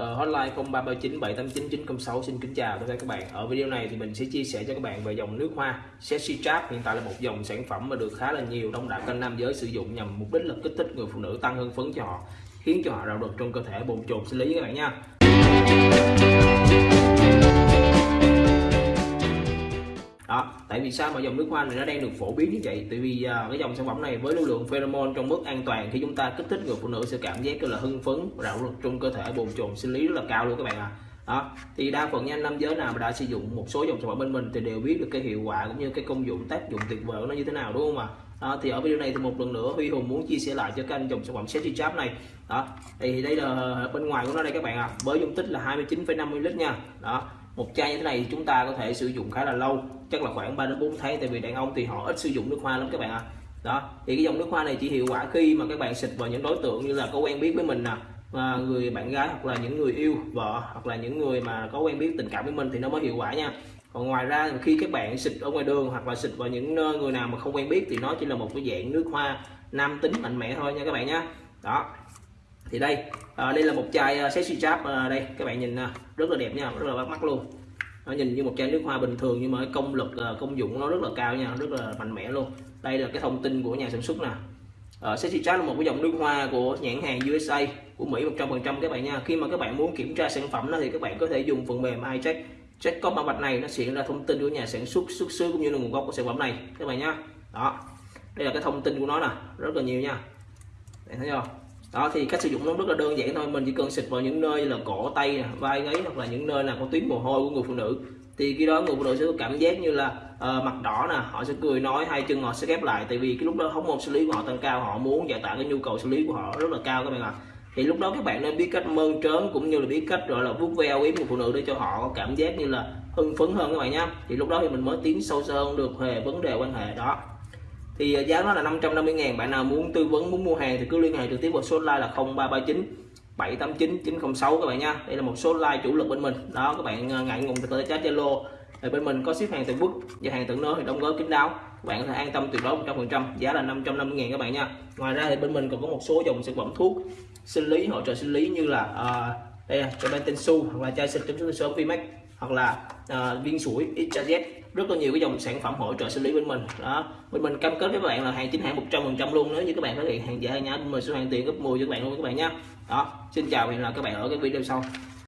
uh, hotline 0339 789 906 xin kính chào tất cả các bạn. Ở video này thì mình sẽ chia sẻ cho các bạn về dòng nước hoa sexy trap. Hiện tại là một dòng sản phẩm mà được khá là nhiều đông đảo kênh nam giới sử dụng nhằm mục đích là kích thích người phụ nữ tăng hưng phấn cho họ khiến cho họ rạo rực trong cơ thể. Bồn chồn sinh lý các bạn nha. Đó tại vì sao mà dòng nước hoa này nó đang được phổ biến như vậy tại vì uh, cái dòng sản phẩm này với lưu lượng pheromone trong mức an toàn khi chúng ta kích thích người phụ nữ sẽ cảm giác là hưng phấn rạo rực trong cơ thể bồn chồn sinh lý rất là cao luôn các bạn ạ à. đó thì đa phần nha nam giới nào mà đã sử dụng một số dòng sản phẩm bên mình thì đều biết được cái hiệu quả cũng như cái công dụng tác dụng tuyệt vời của nó như thế nào đúng không ạ đó, thì ở video này thì một lần nữa Huy Hùng muốn chia sẻ lại cho các anh dòng sản phẩm Sexy Chap này đó thì đây là bên ngoài của nó đây các bạn ạ à. với dung tích là 29,5 ml nha đó một chai như thế này chúng ta có thể sử dụng khá là lâu chắc là khoảng 3 đến 4 tháng tại vì đàn ông thì họ ít sử dụng nước hoa lắm các bạn ạ. À. đó thì cái dòng nước hoa này chỉ hiệu quả khi mà các bạn xịt vào những đối tượng như là có quen biết với mình nè à, người bạn gái hoặc là những người yêu vợ hoặc là những người mà có quen biết tình cảm với mình thì nó mới hiệu quả nha. Còn ngoài ra khi các bạn xịt ở ngoài đường hoặc là xịt vào những người nào mà không quen biết thì nó chỉ là một cái dạng nước hoa nam tính mạnh mẽ thôi nha các bạn nhé đó thì đây à, đây là một chai uh, sexy chap à, đây các bạn nhìn uh, rất là đẹp nha rất là bắt mắt luôn. Nó nhìn như một chai nước hoa bình thường nhưng mà cái công lực uh, công dụng nó rất là cao nha rất là mạnh mẽ luôn. Đây là cái thông tin của nhà sản xuất nè. Uh, sexy chap là một cái dòng nước hoa của nhãn hàng USA của Mỹ 100% các bạn nha. Khi mà các bạn muốn kiểm tra sản phẩm đó thì các bạn có thể dùng phần mềm iCheck check. Có mã vạch này nó sẽ ra thông tin của nhà sản xuất xuất xứ cũng như là nguồn gốc của sản phẩm này các bạn nhá. Đó đây là cái thông tin của nó nè rất là nhiều nha. Bạn thấy không đó thì cách sử dụng nó rất là đơn giản thôi. Mình chỉ cần xịt vào những nơi là cổ tay nè vai gáy hoặc là những nơi là có tuyến mồ hôi của người phụ nữ. Thì khi đó người phụ nữ sẽ có cảm giác như là uh, mặt đỏ nè họ sẽ cười nói hai chân họ sẽ ghép lại. Tại vì cái lúc đó hormone xử lý của họ tăng cao họ muốn giải tỏa cái nhu cầu xử lý của họ rất là cao các bạn ạ. À. thì lúc đó các bạn nên biết cách mơn trớn cũng như là biết cách gọi là vuốt ve yếm người phụ nữ để cho họ có cảm giác như là hưng phấn hơn các bạn nhé thì lúc đó thì mình mới tiến sâu sơ hơn được về vấn đề quan hệ đó thì ờ, giá nó là 550 ngàn bạn nào muốn tư vấn muốn mua hàng thì cứ liên hệ trực tiếp vào số line là 0339 789 906 các bạn nha. Đây là một số line chủ lực bên mình. Đó các bạn ờ, ngại ngùng thì có thể chat Zalo. Thì bên mình có ship hàng từ quốc và hàng tận nơi thì đóng gói kín đáo. Các bạn có thể an tâm tuyệt đối 100% giá là 550 ngàn các bạn nha. Ngoài ra thì bên mình còn có một số dòng sản phẩm thuốc sinh lý hỗ trợ sinh lý như là uh, đây là cho bên tên su hoặc là chai xịt chống sớm Vimax hoặc là uh, viên sủi XZ rất là nhiều cái dòng sản phẩm hỗ trợ xử lý bên mình. Đó, bên mình cam kết với các bạn là hàng chính hãng 100 phần trăm luôn. Nếu như các bạn phát hiện hàng giả, hàng nhái, mình sẽ hoàn tiền gấp 10 cho các bạn luôn các bạn nhé đó, xin chào và hẹn gặp lại các bạn ở cái video sau.